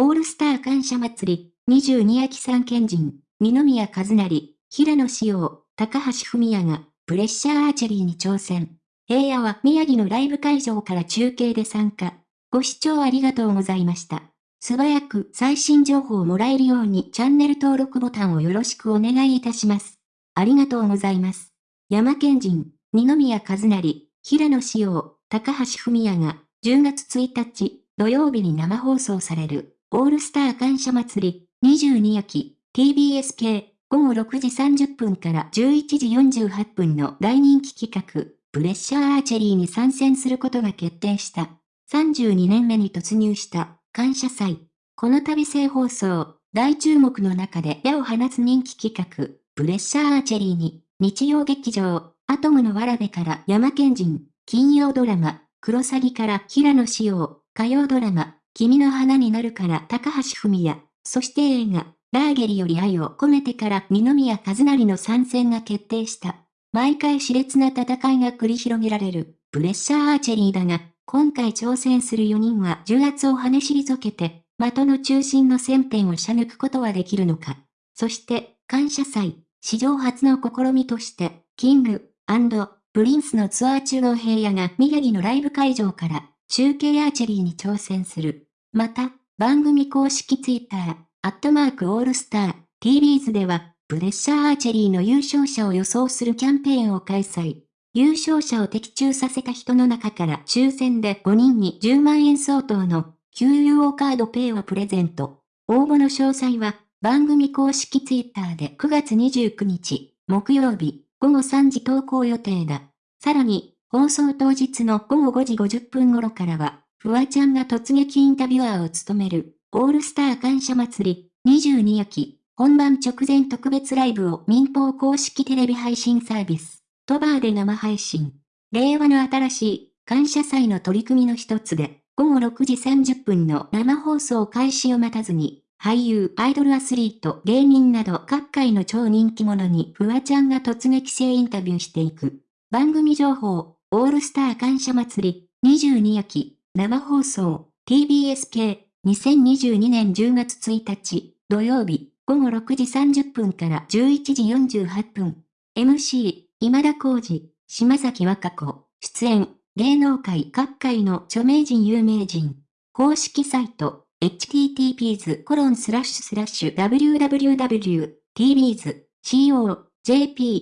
オールスター感謝祭り、22秋三県人、二宮和成、平野紫耀、高橋文也が、プレッシャーアーチェリーに挑戦。平野は宮城のライブ会場から中継で参加。ご視聴ありがとうございました。素早く最新情報をもらえるようにチャンネル登録ボタンをよろしくお願いいたします。ありがとうございます。山県人、二宮和成、平野紫耀、高橋文也が、10月1日、土曜日に生放送される、オールスター感謝祭り、22秋、TBS 系、午後6時30分から11時48分の大人気企画、プレッシャーアーチェリーに参戦することが決定した。32年目に突入した感謝祭。この度生放送、大注目の中で矢を放つ人気企画、プレッシャーアーチェリーに、日曜劇場、アトムのわらべから山県人、金曜ドラマ、クロサギから平野紫耀、火曜ドラマ、君の花になるから高橋文也、そして映画、ラーゲリより愛を込めてから二宮和也の参戦が決定した。毎回熾烈な戦いが繰り広げられる、プレッシャーアーチェリーだが、今回挑戦する4人は重圧を跳ね除けて、的の中心の線点を射抜くことはできるのか。そして、感謝祭、史上初の試みとして、キング、アンドプリンスのツアー中の平野が宮城のライブ会場から中継アーチェリーに挑戦する。また、番組公式ツイッター、アットマークオールスター、TVs では、プレッシャーアーチェリーの優勝者を予想するキャンペーンを開催。優勝者を的中させた人の中から抽選で5人に10万円相当の QUO カードペイをプレゼント。応募の詳細は番組公式ツイッターで9月29日、木曜日、午後3時投稿予定だ。さらに、放送当日の午後5時50分頃からは、フワちゃんが突撃インタビュアーを務める、オールスター感謝祭り、22秋、本番直前特別ライブを民放公式テレビ配信サービス、トバーで生配信。令和の新しい感謝祭の取り組みの一つで、午後6時30分の生放送開始を待たずに、俳優、アイドルアスリート、芸人など各界の超人気者にフワちゃんが突撃性インタビューしていく。番組情報、オールスター感謝祭り、22秋、生放送、TBS 系、2022年10月1日、土曜日、午後6時30分から11時48分。MC、今田耕司、島崎和歌子、出演、芸能界各界の著名人有名人。公式サイト、https コロンスラッシュスラッシュ www.tbs.co.jp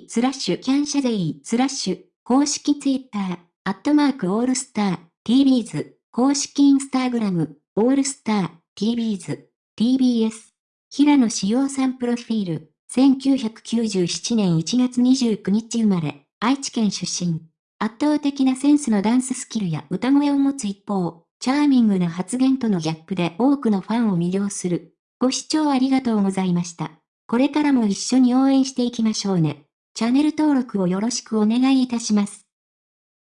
スラッシュキャンシャゼイスラッシュ公式ツイッターアットマークオールスター tvs 公式インスタグラムオールスター tvs tbs 平野志陽さんプロフィール1997年1月29日生まれ愛知県出身圧倒的なセンスのダンススキルや歌声を持つ一方チャーミングな発言とのギャップで多くのファンを魅了する。ご視聴ありがとうございました。これからも一緒に応援していきましょうね。チャンネル登録をよろしくお願いいたします。